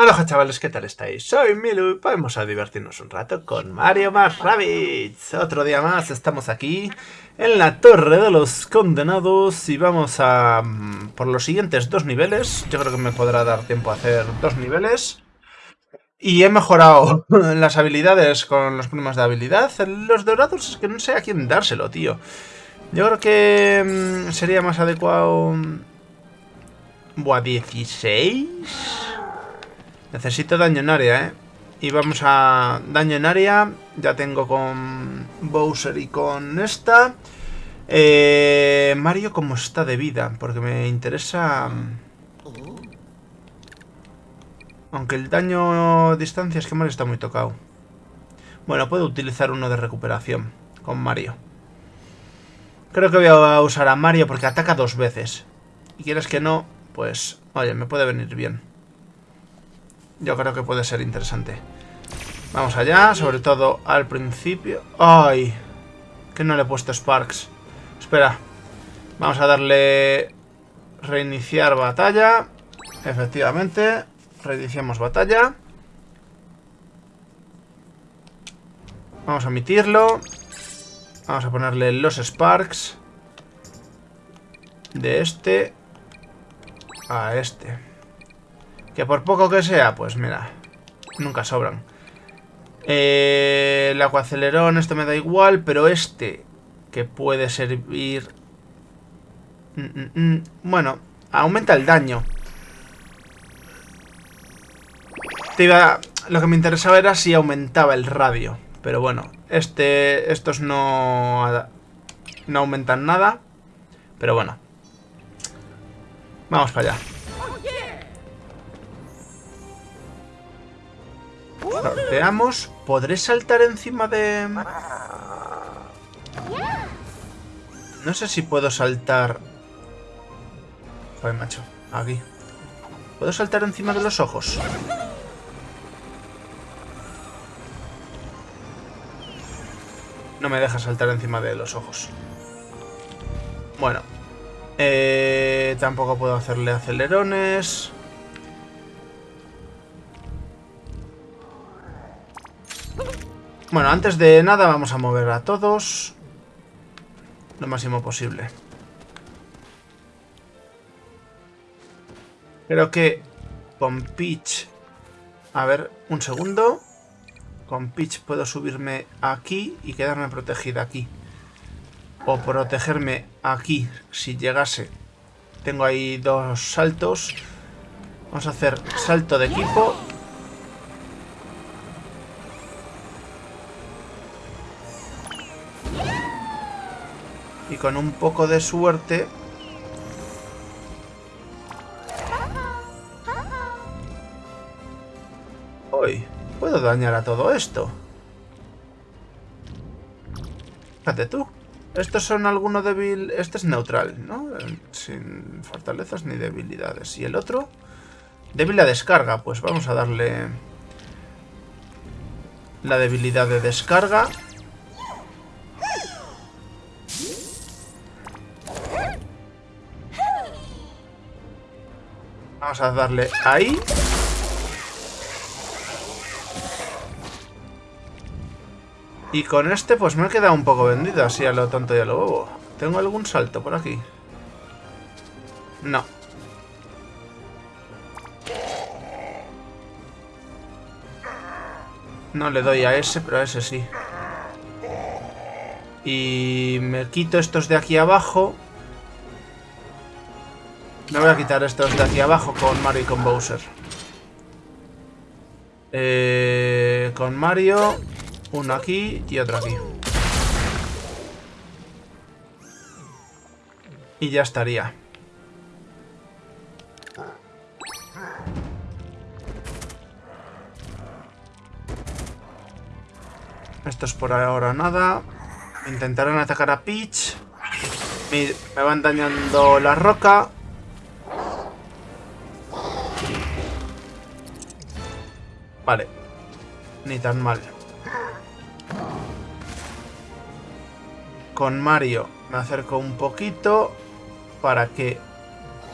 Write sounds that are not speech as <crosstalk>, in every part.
Hola chavales, ¿qué tal estáis? Soy Milu y vamos a divertirnos un rato con Mario más Rabbids. Otro día más estamos aquí en la Torre de los Condenados y vamos a mm, por los siguientes dos niveles. Yo creo que me podrá dar tiempo a hacer dos niveles. Y he mejorado <laughs> las habilidades con los problemas de habilidad. Los dorados es que no sé a quién dárselo, tío. Yo creo que mm, sería más adecuado... Mm, buah, 16... Necesito daño en área, ¿eh? Y vamos a daño en área. Ya tengo con Bowser y con esta. Eh, Mario, ¿cómo está de vida? Porque me interesa... Aunque el daño distancia es que Mario está muy tocado. Bueno, puedo utilizar uno de recuperación con Mario. Creo que voy a usar a Mario porque ataca dos veces. Y quieres que no, pues... Oye, me puede venir bien. Yo creo que puede ser interesante. Vamos allá, sobre todo al principio. ¡Ay! Que no le he puesto Sparks. Espera. Vamos a darle... Reiniciar batalla. Efectivamente. Reiniciamos batalla. Vamos a emitirlo. Vamos a ponerle los Sparks. De este a este. Que por poco que sea, pues mira, nunca sobran. Eh, el acuacelerón, este me da igual, pero este, que puede servir... Mm, mm, mm, bueno, aumenta el daño. Lo que me interesaba era si aumentaba el radio. Pero bueno, este, estos no, no aumentan nada. Pero bueno. Vamos para allá. Veamos, ¿podré saltar encima de...? No sé si puedo saltar... Joder, macho, aquí. ¿Puedo saltar encima de los ojos? No me deja saltar encima de los ojos. Bueno. Eh, tampoco puedo hacerle acelerones. Bueno, antes de nada vamos a mover a todos lo máximo posible. Creo que con Peach... A ver, un segundo. Con Peach puedo subirme aquí y quedarme protegida aquí. O protegerme aquí si llegase. Tengo ahí dos saltos. Vamos a hacer salto de equipo Con un poco de suerte... Hoy puedo dañar a todo esto. Fíjate tú. Estos son algunos débil... Este es neutral, ¿no? Sin fortalezas ni debilidades. ¿Y el otro? Débil a descarga. Pues vamos a darle... La debilidad de descarga. Vamos a darle ahí. Y con este pues me he quedado un poco vendido, así a lo tonto y a lo bobo. ¿Tengo algún salto por aquí? No. No le doy a ese, pero a ese sí. Y me quito estos de aquí abajo. Me voy a quitar estos de aquí abajo con Mario y con Bowser. Eh, con Mario, uno aquí y otro aquí. Y ya estaría. Estos por ahora nada. Intentarán atacar a Peach. Me van dañando la roca. Vale. Ni tan mal. Con Mario me acerco un poquito para que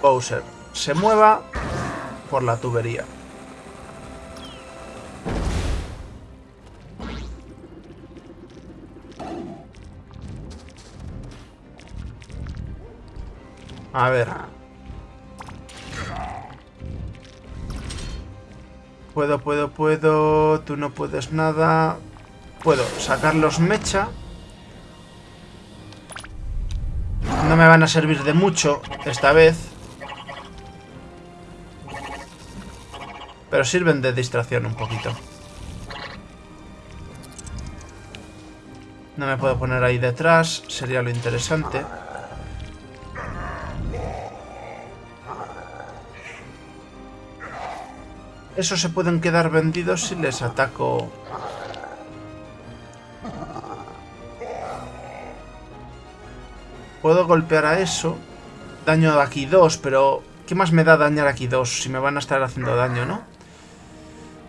Bowser se mueva por la tubería. A ver, Puedo, puedo, puedo. Tú no puedes nada. Puedo sacarlos mecha. No me van a servir de mucho esta vez. Pero sirven de distracción un poquito. No me puedo poner ahí detrás. Sería lo interesante. Esos se pueden quedar vendidos si les ataco... Puedo golpear a eso. Daño aquí dos, pero... ¿Qué más me da dañar aquí dos si me van a estar haciendo daño, no?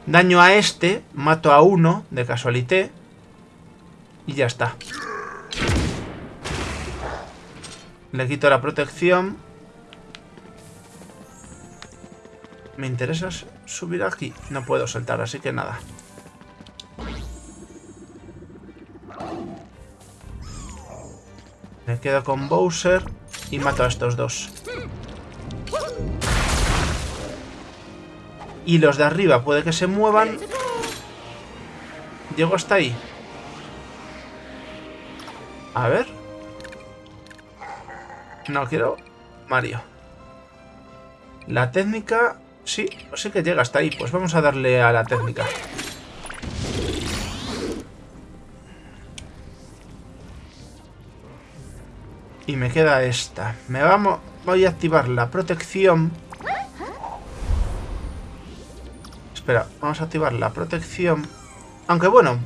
Daño a este, mato a uno, de casualité. Y ya está. Le quito la protección. Me interesa subir aquí. No puedo saltar, así que nada. Me quedo con Bowser y mato a estos dos. Y los de arriba puede que se muevan. Llego hasta ahí. A ver. No quiero... Mario. La técnica... Sí, sí que llega hasta ahí. Pues vamos a darle a la técnica. Y me queda esta. Me vamos... Voy a activar la protección. Espera, vamos a activar la protección. Aunque bueno,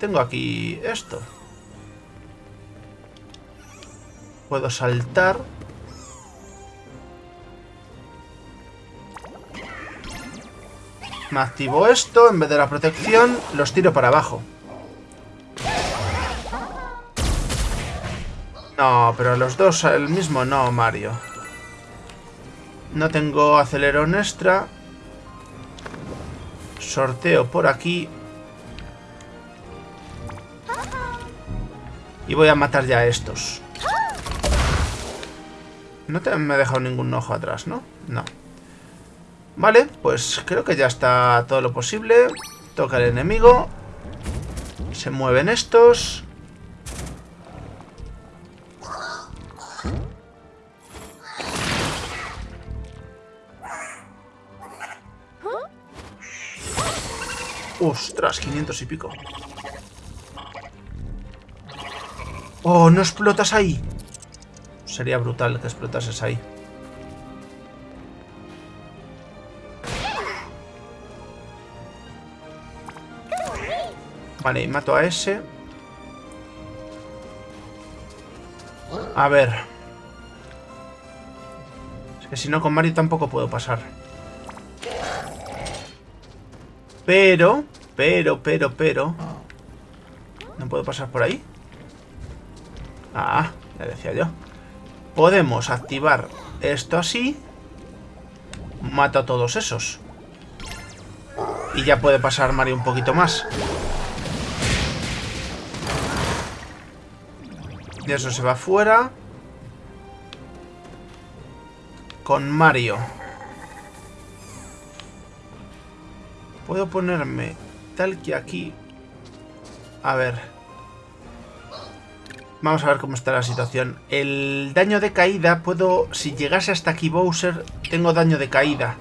tengo aquí esto. Puedo saltar. Me activo esto, en vez de la protección, los tiro para abajo. No, pero los dos el mismo no, Mario. No tengo acelerón extra. Sorteo por aquí. Y voy a matar ya a estos. No te me he dejado ningún ojo atrás, ¿no? No. Vale, pues creo que ya está todo lo posible. Toca el enemigo. Se mueven estos. Ostras, 500 y pico. Oh, no explotas ahí. Sería brutal que explotases ahí. Vale, y mato a ese. A ver. Es que si no, con Mario tampoco puedo pasar. Pero, pero, pero, pero... ¿No puedo pasar por ahí? Ah, ya decía yo. Podemos activar esto así. Mato a todos esos. Y ya puede pasar Mario un poquito más. Y eso se va fuera. Con Mario. Puedo ponerme tal que aquí. A ver. Vamos a ver cómo está la situación. El daño de caída puedo... Si llegase hasta aquí Bowser, tengo daño de caída.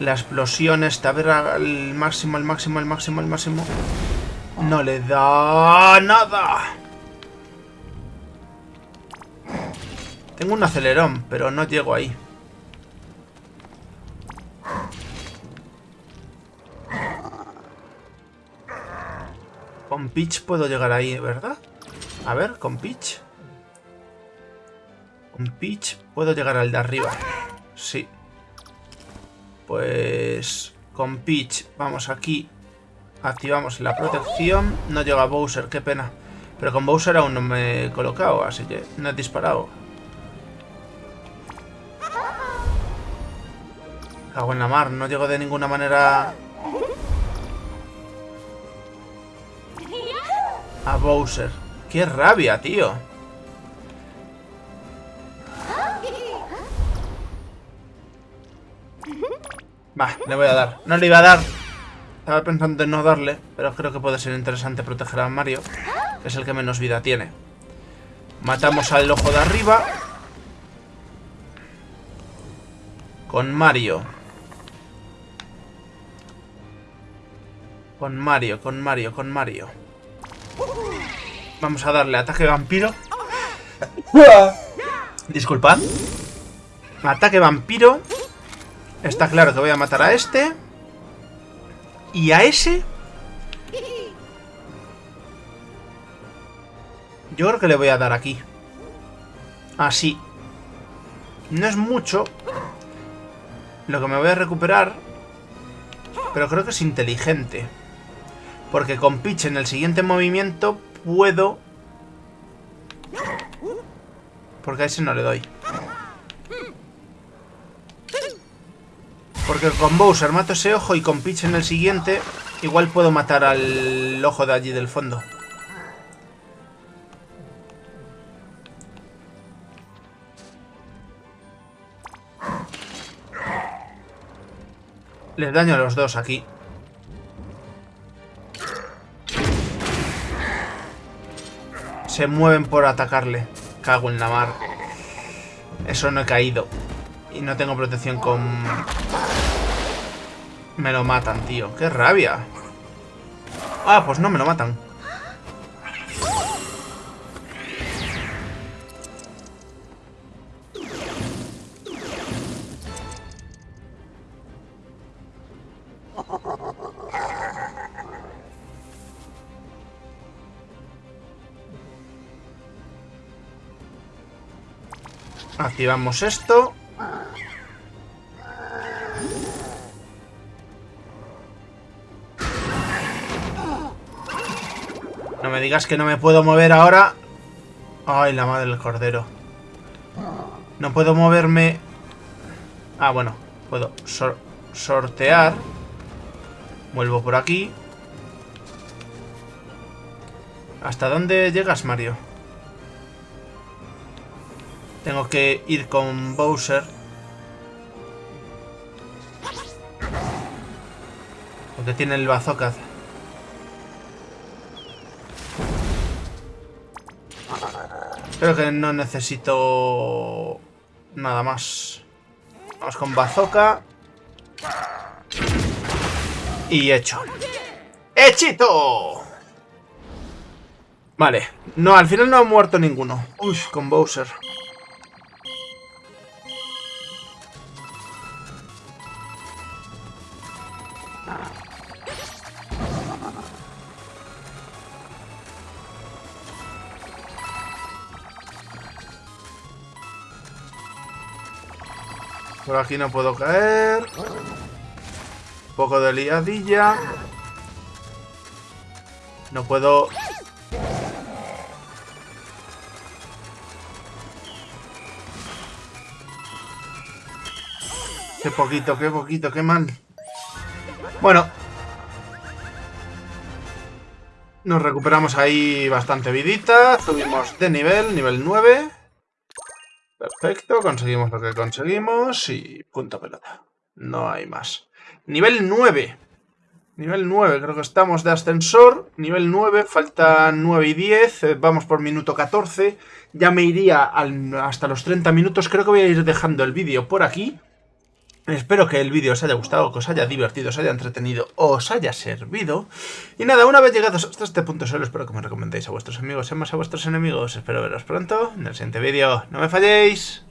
La explosión esta, a ver al máximo, al máximo, al máximo, al máximo. No le da nada. Tengo un acelerón, pero no llego ahí. Con Peach puedo llegar ahí, ¿verdad? A ver, con Peach. Con Peach puedo llegar al de arriba. Sí. Pues... Con Peach vamos aquí. Activamos la protección. No llega Bowser, qué pena. Pero con Bowser aún no me he colocado, así que no he disparado. Cago en la mar, no llego de ninguna manera a Bowser. ¡Qué rabia, tío! Va, le voy a dar. No le iba a dar. Estaba pensando en no darle, pero creo que puede ser interesante proteger a Mario, que es el que menos vida tiene. Matamos al ojo de arriba. Con Mario. Con Mario, con Mario, con Mario. Vamos a darle ataque vampiro. Disculpad. Ataque vampiro. Está claro que voy a matar a este. Y a ese... Yo creo que le voy a dar aquí. Así. No es mucho. Lo que me voy a recuperar. Pero creo que es inteligente. Porque con pitch en el siguiente movimiento puedo... Porque a ese no le doy. Porque con Bowser mato ese ojo y con Peach en el siguiente igual puedo matar al ojo de allí del fondo. Les daño a los dos aquí. Se mueven por atacarle. Cago en la mar. Eso no he caído. Y no tengo protección con... Me lo matan, tío. ¡Qué rabia! Ah, pues no me lo matan. Activamos esto. No me digas que no me puedo mover ahora. Ay, la madre del cordero. No puedo moverme... Ah, bueno. Puedo sortear. Vuelvo por aquí. ¿Hasta dónde llegas, Mario? Tengo que ir con Bowser. Porque tiene el bazooka. Creo que no necesito nada más. Vamos con bazooka. Y hecho. ¡Hechito! Vale. No, al final no ha muerto ninguno. Uy, con Bowser. Por aquí no puedo caer. Un poco de liadilla. No puedo... Qué poquito, qué poquito, qué mal. Bueno. Nos recuperamos ahí bastante vidita. Subimos de nivel, nivel 9. Perfecto, conseguimos lo que conseguimos y punto pelota. No hay más. Nivel 9. Nivel 9, creo que estamos de ascensor. Nivel 9, faltan 9 y 10. Eh, vamos por minuto 14. Ya me iría hasta los 30 minutos. Creo que voy a ir dejando el vídeo por aquí. Espero que el vídeo os haya gustado, que os haya divertido, os haya entretenido, os haya servido. Y nada, una vez llegados hasta este punto solo, espero que me recomendéis a vuestros amigos y más a vuestros enemigos. Espero veros pronto en el siguiente vídeo. ¡No me falléis!